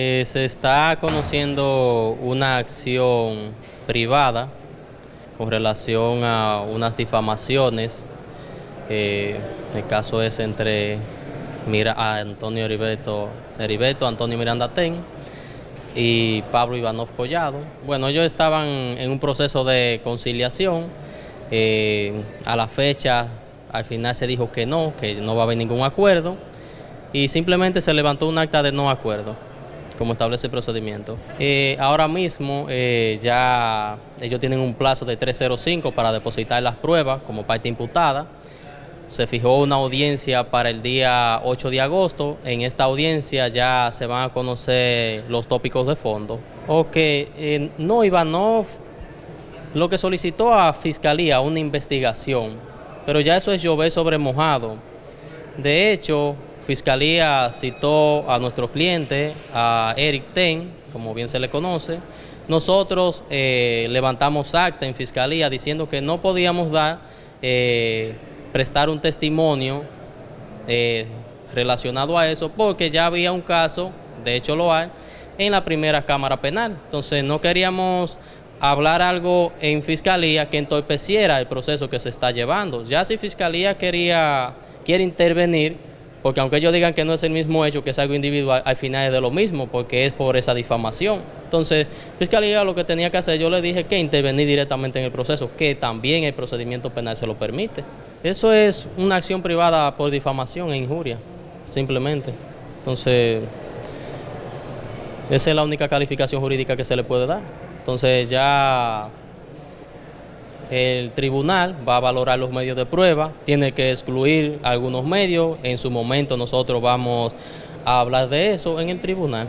Eh, se está conociendo una acción privada con relación a unas difamaciones. Eh, el caso es entre Mira, Antonio Heriberto, Heriberto, Antonio Miranda Ten y Pablo Ivanov Collado. Bueno, ellos estaban en un proceso de conciliación. Eh, a la fecha, al final se dijo que no, que no va a haber ningún acuerdo y simplemente se levantó un acta de no acuerdo como establece el procedimiento. Eh, ahora mismo eh, ya ellos tienen un plazo de 305 para depositar las pruebas como parte imputada. Se fijó una audiencia para el día 8 de agosto. En esta audiencia ya se van a conocer los tópicos de fondo. Ok, eh, no, Ivanov lo que solicitó a Fiscalía una investigación, pero ya eso es llover sobre mojado. De hecho, Fiscalía citó a nuestro cliente, a Eric Ten, como bien se le conoce. Nosotros eh, levantamos acta en Fiscalía diciendo que no podíamos dar, eh, prestar un testimonio eh, relacionado a eso porque ya había un caso, de hecho lo hay, en la primera Cámara Penal. Entonces no queríamos hablar algo en Fiscalía que entorpeciera el proceso que se está llevando. Ya si Fiscalía quería, quiere intervenir, porque aunque ellos digan que no es el mismo hecho, que es algo individual, al final es de lo mismo, porque es por esa difamación. Entonces, Fiscalía lo que tenía que hacer, yo le dije que intervenir directamente en el proceso, que también el procedimiento penal se lo permite. Eso es una acción privada por difamación e injuria, simplemente. Entonces, esa es la única calificación jurídica que se le puede dar. Entonces ya el tribunal va a valorar los medios de prueba, tiene que excluir algunos medios, en su momento nosotros vamos a hablar de eso en el tribunal.